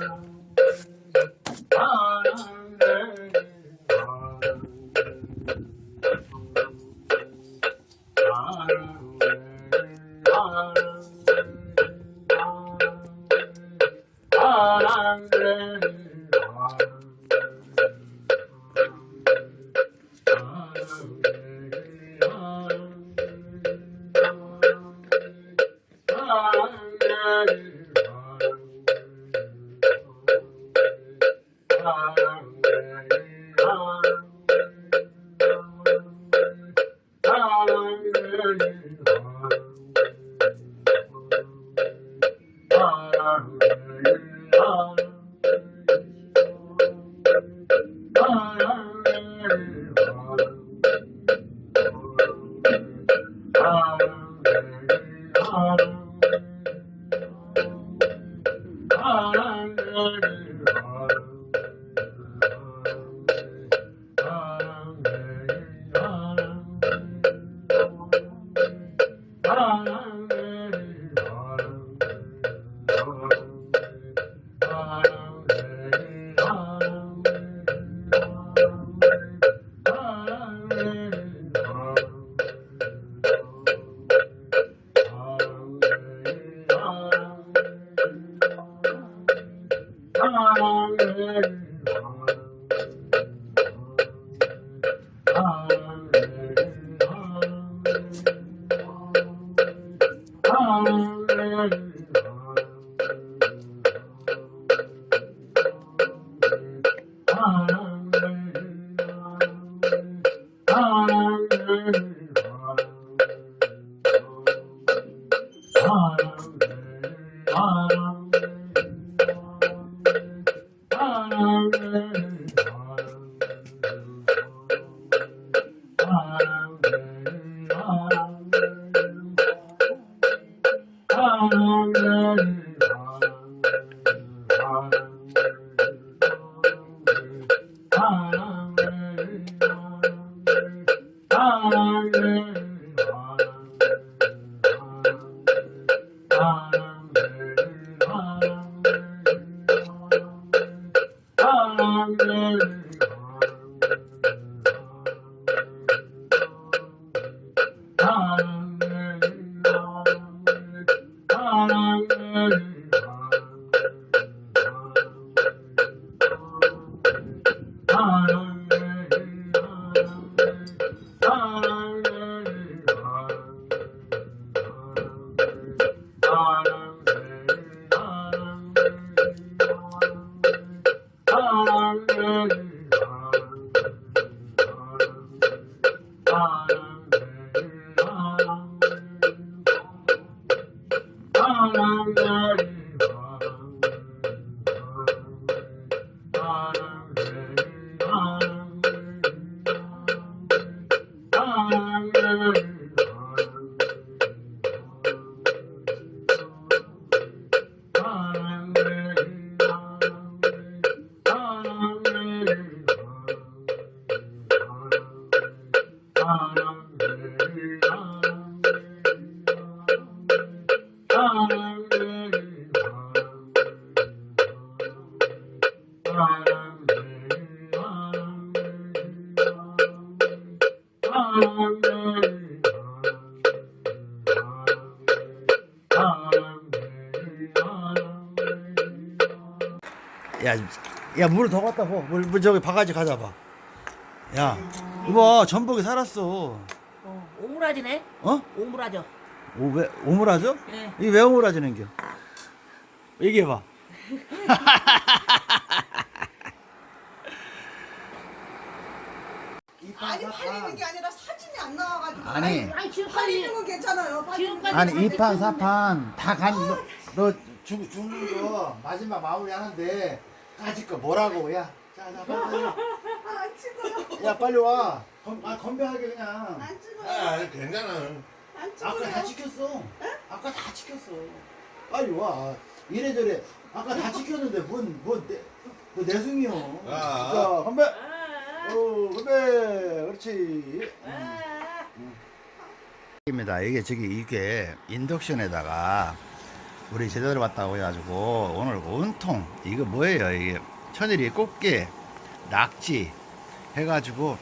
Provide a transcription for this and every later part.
嗯。Bye. longer. Ramana 야, 야, 물을 더 갖다 부. 물, 물 저기 바가지 가져봐. 야, 이거 전복이 살았어. 어, 오므라지네? 어? 오므라져. 오, 왜, 오므라져? 예. 이게 왜 오므라지는 겨? 얘기해봐. 아니 팔리는 게 아니라 사진이 안 나와가지고 아니, 아니, 지금까지, 팔리는 건 괜찮아요 팔리는 건. 아니, 이판사판다 간, 너, 너 죽, 죽는 거 마지막 마무리 하는데, 까짓 거 뭐라고, 야. 자, 자, 빨리, 빨리. 아, 안 찍어요 야, 빨리 와. 건, 아, 건배하게 그냥. 안 찍어요 아, 괜찮아. 안 아까 다 찍어요 지켰어. 아까 다 지켰어. 빨리 와. 이래저래. 아까 다 지켰는데 뭔, 뭔, 내, 뭐 내숭이요. 아. 자, 건배. 아, 오, 건배. 그렇지. 아, 입니다. 이게 저기 이게 인덕션에다가 우리 제대로 왔다고 해가지고 오늘 온통 이거 뭐예요 이게 천일이 꽃게 낙지 해가지고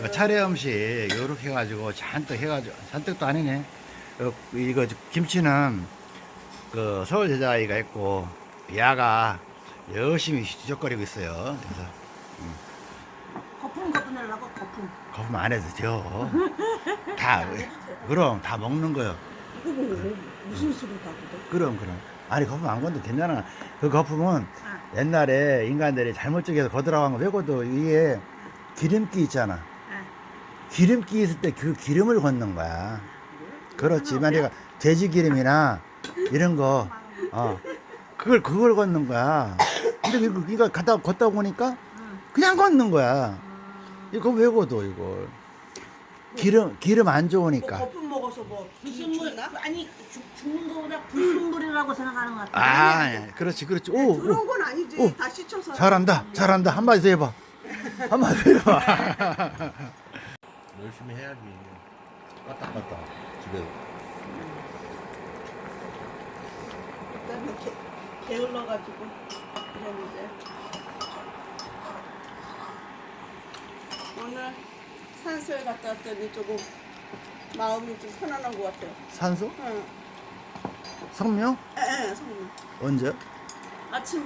그 차례 음식 요렇게 해가지고 잔뜩 해가지고 잔뜩도 아니네 어, 이거 김치는 그 서울 제자아이가 있고 야가 열심히 지적거리고 있어요 그래서 거품 거품. 거품. 안 해도 돼요. 다 그럼 다 먹는 거요. 이거 뭐 무슨 소리다 그거? 그럼 그럼. 아니 거품 안 건도 괜찮아. 그 거품은 아. 옛날에 인간들이 잘못 쪽에서 거들어간 거 외고도 위에 기름기 있잖아. 아. 기름기 있을 때 그 기름을 걷는 거야. 그렇지. 만약에 돼지 기름이나 이런 거 어, 그걸 그걸 걷는 거야. 근데 이거 그러니까 갖다 걷다 보니까 응. 그냥 걷는 거야 이거 외고도 이걸 기름 기름 안뭐 좋으니까 거품 먹어서 뭐 불순물? 아니 죽, 죽는 거보다 불순물이라고 생각하는 것 같아. 아 예, 그렇지 그렇지 오, 오. 그런 건 아니지. 오. 다 씻혀서. 잘한다 잘한다 한마디 더 해봐 한마디 더 해봐 열심히 해야지. 까딱까딱 집에. 그다음에 게, 게을러가지고 그랬는데 오늘 산소에 갔다 왔더니 조금 마음이 좀 편안한 것 같아요. 산소 응. 성명 에, 성님. 언제 아침에.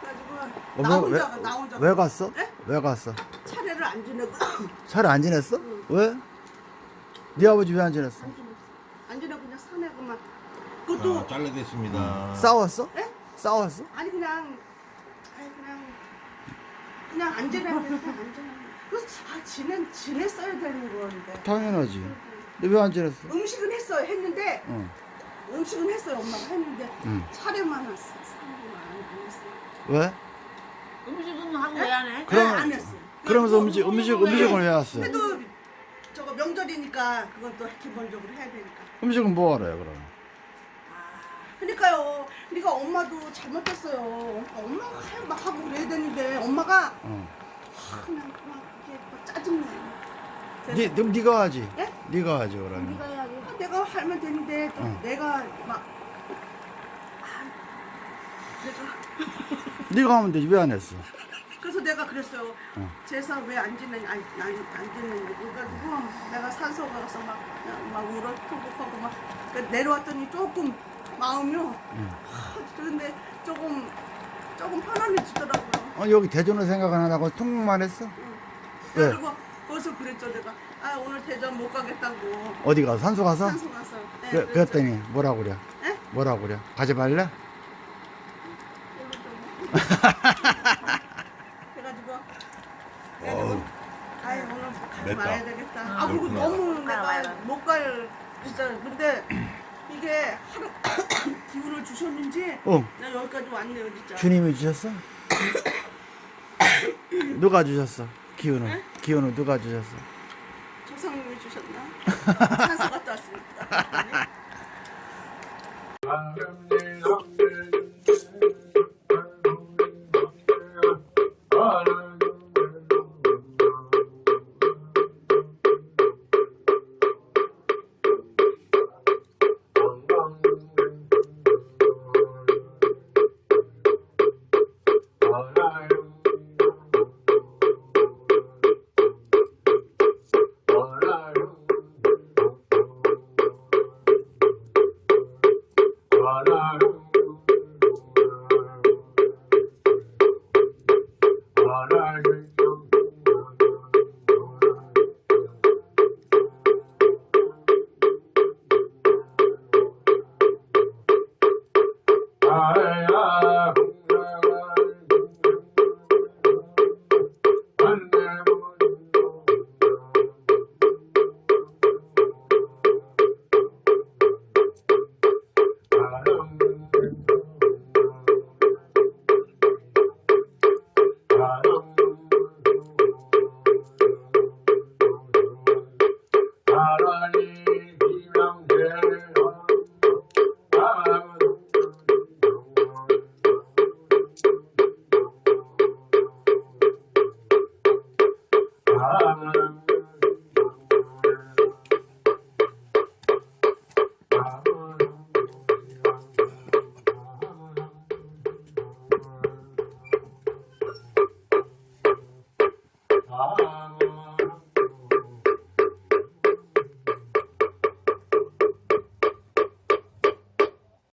그래가지고 어, 나 왜, 혼자 왜, 나 혼자 왜 갔어 에? 왜 갔어 차례를 안 지내고 차를 안 지냈어 응. 왜? 네 아버지 왜 안 지냈어 안 지냈어. 안 지내고 그냥 산에 그만. 그것도 아, 잘라겠습니다. 싸웠어 에? 싸웠어 아니 그냥 아니 그냥 그냥 안 지내는데 그냥 안 지내. 그래서 아 지낸 지냈어야 되는 건데. 당연하지 근데 왜 안 지냈어 음식은 했어요. 했는데 응. 음식은 했어요. 엄마가 했는데 응. 차례만 왔어. 안, 안 했어. 왜? 음식은 하고 왜 안 해? 그럼- 안 했어. 그러면서 음식 음식 왜? 음식을 왜 왔어 그래도 저거 명절이니까 그건 또 기본적으로 해야 되니까. 음식은 뭐 하러요 그럼 그러니까요. 그러니까 엄마도 잘못했어요. 엄마가 할- 막 하고 그래야 되는데 엄마가 응. 하, 그냥 짜증나. 네, 그럼 네가 하지 예? 네가 하지 그러면 네가 해야지. 아, 내가 하면 되는데 또 응. 내가 막 아, 내가 네가 하면 되지 왜 안 했어 그래서 내가 그랬어요. 응. 제사 왜안 지내냐, 안, 안, 안 지내냐. 그래가지고 내가 산소 가서 막, 막 울어, 통곡하고 막. 그러니까 내려왔더니 조금 마음이요. 응. 하, 그런데 조금, 조금 편안해지더라고요. 어, 여기 대전을 생각 안 하고 통곡만 했어 왜? 그리고 거기서 그랬죠, 내가. 아, 오늘 대전 못 가겠다고. 어디 가서 산소 가서? 산소 가서. 네, 그, 그랬죠. 그랬더니 뭐라고 그래? 에? 뭐라고 그래? 가지 말래? 그래가지고. 어, 그래가지고. 아이 오늘 가지 맵다. 말아야 되겠다. 응. 아 그리고 그렇구나. 너무 가, 내가 가라. 못갈 진짜 근데 이게 하루 기운을 주셨는지 어 나 여기까지 왔네요 진짜. 주님이 주셨어? 누가 주셨어? 기운을 기운을 누가 주셨어? 조상님이 주셨나? 산소 갔다 왔습니다. வாழாடும்